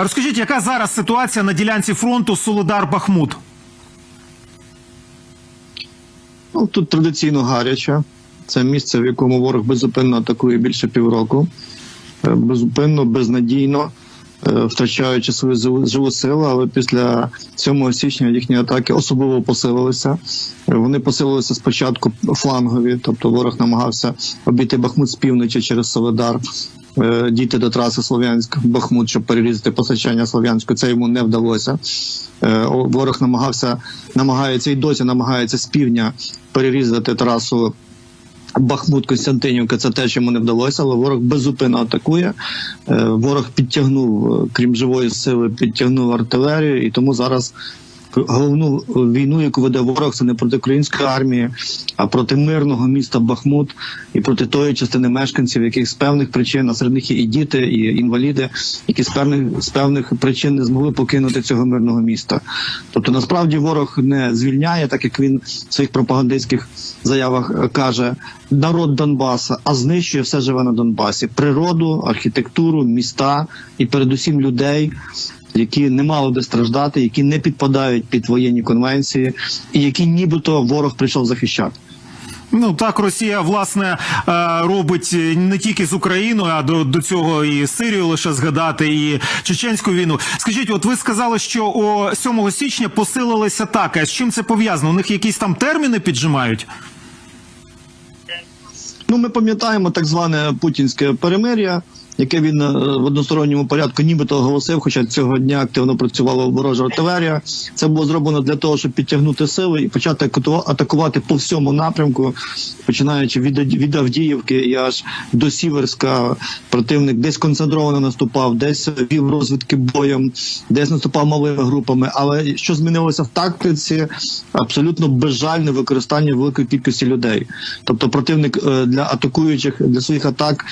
Е, Розкажіть, яка зараз ситуація на ділянці фронту Солодар-Бахмут? Ну, тут традиційно гаряче. Це місце, в якому ворог безупинно атакує більше півроку. Безупинно, безнадійно, е, втрачаючи свою живу- силу, але після 7 січня їхні атаки особливо посилилися. Е, Вони посилилися спочатку флангові, тобто ворог намагався обійти Бахмут з півночі через Соледар, е, дійти до траси Слов'янськ-Бахмут, щоб перерізати постачання Слов'янську. Це йому не вдалося. Е, Ворог намагався, намагається і досі намагається з півдня перерізати трасу Бахмут Костянтинівка. Це те, що йому не вдалося, але ворог безупинно атакує. Е, Ворог підтягнув, е, крім живої сили, підтягнув артилерію, і тому зараз. Головну війну, яку веде ворог, це не проти української армії, а проти мирного міста Бахмут і проти тої частини мешканців, яких з певних причин, а серед них і діти, і інваліди, які з певних з певних причин не змогли покинути цього мирного міста. Тобто, насправді ворог не звільняє, так як він в своїх пропагандистських заявах е, каже, народ Донбаса, а знищує все живе на Донбасі: природу, архітектуру, міста і передусім людей. Які не мали би страждати, які не підпадають під воєнні конвенції, і які нібито ворог прийшов захищати. Ну так Росія власне е, робить не тільки з Україною, а до, до цього і Сирію лише згадати, і Чеченську війну. Скажіть, от ви сказали, що о 7 січня посилилася атака. З чим це пов'язано? У них якісь там терміни піджимають? Ну, ми пам'ятаємо так зване путінське перемир'я, яке він е, в односторонньому порядку нібито оголосив, хоча цього дня активно працювала ворожа артилерія. Це було зроблено для того, щоб підтягнути сили і почати атаку- атакувати по всьому напрямку, починаючи від, від Авдіївки і аж до Сіверська. Противник десь концентровано наступав, десь вів розвідки боєм, десь наступав малими групами. Але що змінилося в тактиці? Абсолютно безжальне використання великої кількості людей. Тобто противник е, для атакуючих для своїх атак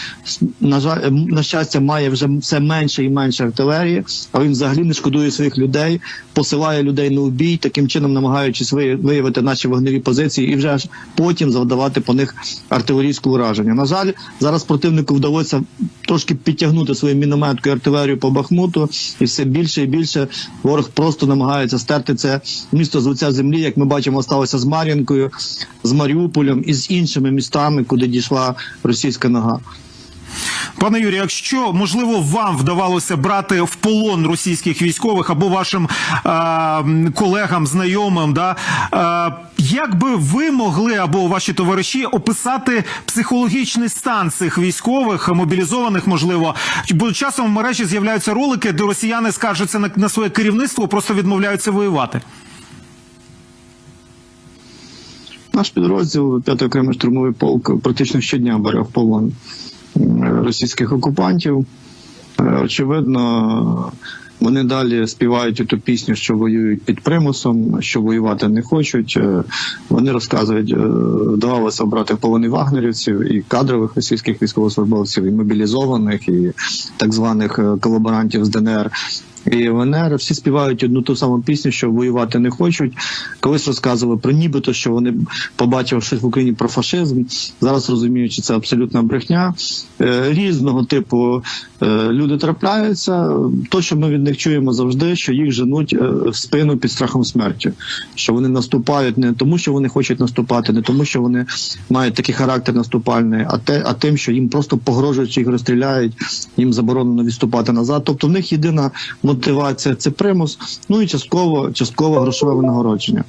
на жаль, на щастя, має вже все менше і менше артилерії, а він взагалі не шкодує своїх людей, посилає людей на убій, таким чином намагаючись ви- виявити наші вогневі позиції і вже потім завдавати по них артилерійське ураження. На жаль, зараз противнику вдалося трошки підтягнути свою мінометку і артилерію по Бахмуту, і все більше і більше ворог просто намагається стерти це місто з лиця землі. Як ми бачимо, сталося з Мар'їнкою, з Маріуполем і з іншими містами, куди дійшла російська нога. Пане Юрію, якщо можливо вам вдавалося брати в полон російських військових або вашим е, колегам, знайомим, да е, як би ви могли або ваші товариші описати психологічний стан цих військових, мобілізованих, можливо, бо часом в мережі з'являються ролики, де росіяни скаржаться на, на своє керівництво, просто відмовляються воювати. Наш підрозділ 5 окремий штурмовий полк практично щодня бере в полон російських окупантів. Е, Очевидно, вони далі співають ту пісню, що воюють під примусом, що воювати не хочуть. Е, Вони розказують, е, вдавалося обрати полони вагнерівців і кадрових російських військовослужбовців, і мобілізованих, і так званих колаборантів з ДНР. І ВНР всі співають одну ту саму пісню, що воювати не хочуть. Колись розказували про нібито, що вони побачили щось в Україні про фашизм. Зараз розуміють, що це абсолютна брехня. Е, Різного типу е, люди трапляються. То, що ми від них чуємо завжди, що їх женуть е, в спину під страхом смерті. Що вони наступають не тому, що вони хочуть наступати, не тому, що вони мають такий характер наступальний, а те, а тим, що їм просто погрожують, що їх розстріляють, їм заборонено відступати назад. Тобто в них єдина мотивація це примус, ну і частково частково грошове винагородження.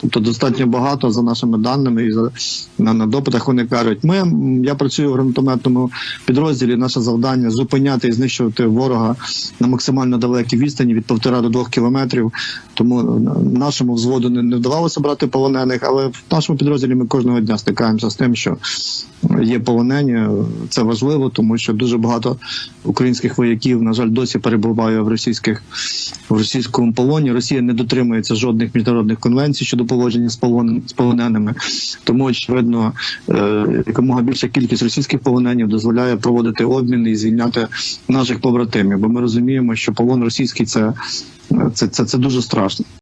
Тобто достатньо багато за нашими даними і за на, на допитах вони кажуть, ми я працюю в гранатометному підрозділі. Наше завдання зупиняти і знищувати ворога на максимально далекій відстані від півтора до двох кілометрів. Тому е, нашому взводу не, не вдавалося брати полонених, але в нашому підрозділі ми кожного дня стикаємося з тим, що є полонені. Це важливо, тому що дуже багато українських вояків, на жаль, досі перебуває в російських в російському полоні. Росія не дотримується жодних міжнародних конвенцій щодо поводження з полон з полоненими. Тому очевидно, е, якомога більша кількість російських полоненів дозволяє проводити обміни і звільняти наших побратимів. Бо ми розуміємо, що полон російський це, це, це, це дуже страшно.